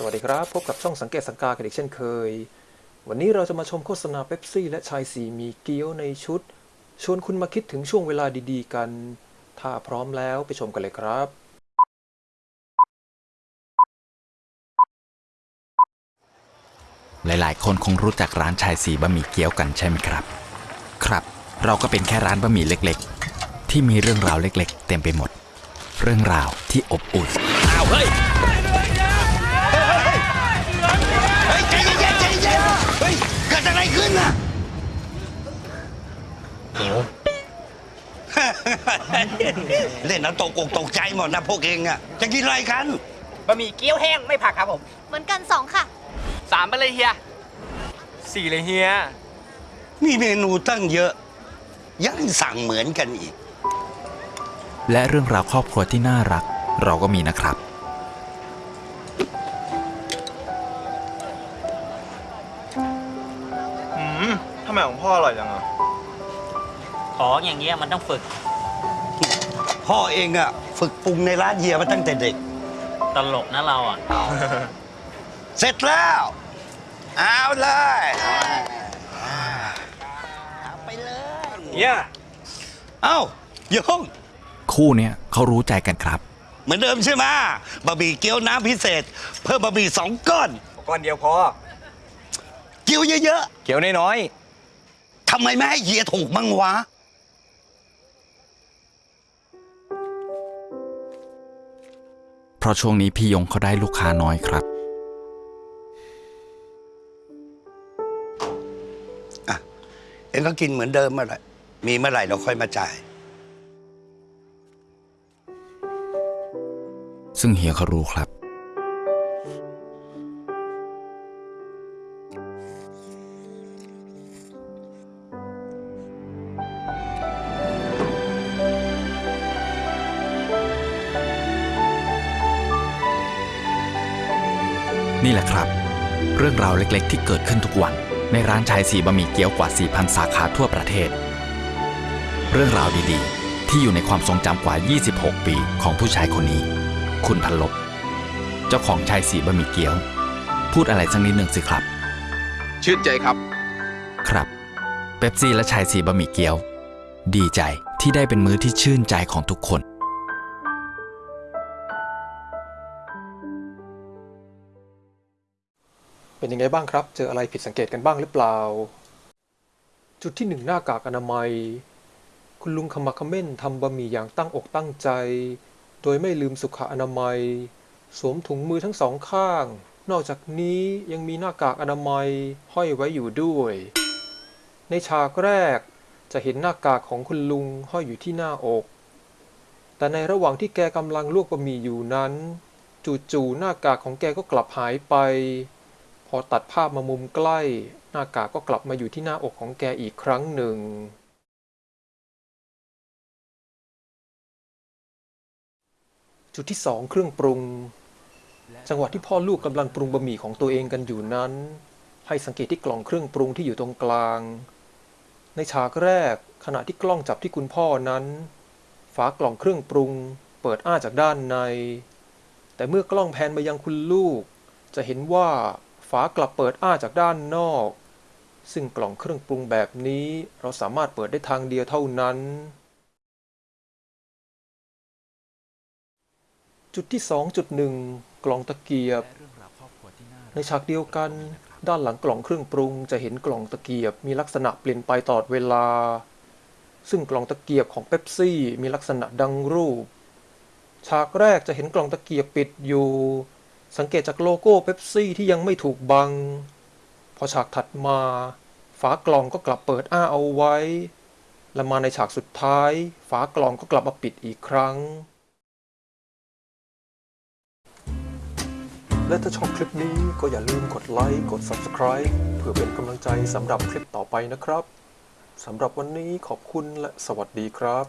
สวัสดีครับ พบกับช่องสังเกตสังกากันอีกเช่นเคย วันนี้เราจะมาชมโฆษณาเป๊ปซี่และชายสีมีเกี๊ยวในชุด ชวนคุณมาคิดถึงช่วงเวลาดีๆกัน ถ้าพร้อมแล้วไปชมกันเลยครับ หลายๆ คนคงรู้จักร้านชายสีบะหมี่เกี๊ยวกันใช่ไหมครับ ครับ เราก็เป็นแค่ร้านบะหมี่เล็กๆ ที่มีเรื่องราวเล็ก ๆ เต็มไปหมด เรื่องราวที่อบอุ่นอ้าวเฮ้ย เฮ้ยใจเย็นๆใจเย็นเฮ้ยเกิดอะไรขึ้นน่ะ เล่นน้ำตกอกตกใจหมดนะพวกเองอะจะกินอะไรกันบะหมี่เกี๊ยวแห้งไม่ผักครับผมเหมือนกันสองค่ะสามไปเลยเฮียสี่เลยเฮียมีเมนูตั้งเยอะ ยังสั่งเหมือนกันอีก และเรื่องราวครอบครัวที่น่ารัก เราก็มีนะครับ อืมทำไมของพ่ออร่อยจังอะ ของอย่างเงี้ยมันต้องฝึก พ่อเองอะฝึกปรุงในร้านเฮียมาตั้งแต่เด็ก ตลกนะเราอะ เสร็จแล้ว เอาเลยเอาไปเลยเนี่ยเอ้าโยงคู่เนี้ยเขารู้ใจกันครับ เหมือนเดิมใช่ไหมบะหมี่เกี๊ยวน้ำพิเศษ เพิ่มบะหมี่สองก้อนก้อนเดียวพอ เกี๊ยวเยอะเกี๊ยวน้อยๆทำไมไม่ให้เฮียถูกมั่งวะ เพราะช่วงนี้พี่ยงเขาได้ลูกค้าน้อยครับเองก็กินเหมือนเดิมเมื่อไหร่มีเมื่อไหร่เราค่อยมาจ่าย ซึ่งเฮียเขารู้ครับ นี่แหละครับ เรื่องราวเล็กๆ ที่เกิดขึ้นทุกวัน ในร้านชายสีบะหมี่เกี๊ยวกว่า 4,000 สาขาทั่วประเทศ เรื่องราวดีๆ ที่อยู่ในความทรงจำกว่า 26 ปีของผู้ชายคนนี้ คุณพันลบ เจ้าของชายสีบะหมี่เกี๊ยว พูดอะไรสักนิดหนึ่งสิครับ ชื่นใจครับ ครับเป๊ปซี่และชายสีบะหมี่เกี๊ยว ดีใจที่ได้เป็นมื้อที่ชื่นใจของทุกคน เป็นยังไงบ้างครับ เจออะไรผิดสังเกตกันบ้างหรือเปล่า จุดที่หนึ่งหน้ากากอนามัย คุณลุงขมักเขม้นทำบะหมี่อย่างตั้งอกตั้งใจ โดยไม่ลืมสุขอนามัย สวมถุงมือทั้งสองข้าง นอกจากนี้ยังมีหน้ากากอนามัยห้อยไว้อยู่ด้วย ในฉากแรกจะเห็นหน้ากากของคุณลุงห้อยอยู่ที่หน้าอก แต่ในระหว่างที่แกกำลังลวกบะหมี่อยู่นั้น จู่ๆหน้ากากของแกก็กลับหายไป พอตัดภาพมามุมใกล้ หน้ากากก็กลับมาอยู่ที่หน้าอกของแกอีกครั้งหนึ่ง จุดที่สองเครื่องปรุง จังหวะที่พ่อลูกกำลังปรุงบะหมี่ของตัวเองกันอยู่นั้น ให้สังเกตที่กล่องเครื่องปรุงที่อยู่ตรงกลาง ในฉากแรกขณะที่กล้องจับที่คุณพ่อนั้น ฝากล่องเครื่องปรุง เปิดอ้าจากด้านใน แต่เมื่อกล้องแพนมายังคุณลูก จะเห็นว่า ฝากลับเปิดอ้าจากด้านนอก ซึ่งกล่องเครื่องปรุงแบบนี้ เราสามารถเปิดได้ทางเดียวเท่านั้น จุดที่ 2.1 กล่องตะเกียบ ในฉากเดียวกัน ด้านหลังกล่องเครื่องปรุง จะเห็นกล่องตะเกียบมีลักษณะเปลี่ยนไปตลอดเวลา ซึ่งกล่องตะเกียบของเป๊ปซี่มีลักษณะดังรูป ฉากแรกจะเห็นกล่องตะเกียบปิดอยู่ สังเกตจากโลโก้เป๊ปซี่ที่ยังไม่ถูกบัง พอฉากถัดมา ฝากล่องก็กลับเปิดอ้าเอาไว้ และมาในฉากสุดท้าย ฝากล่องก็กลับมาปิดอีกครั้ง และถ้าชอบคลิปนี้ก็อย่าลืมกดไลค์ กด Subscribe เพื่อเป็นกำลังใจสำหรับคลิปต่อไปนะครับสำหรับวันนี้ขอบคุณและสวัสดีครับ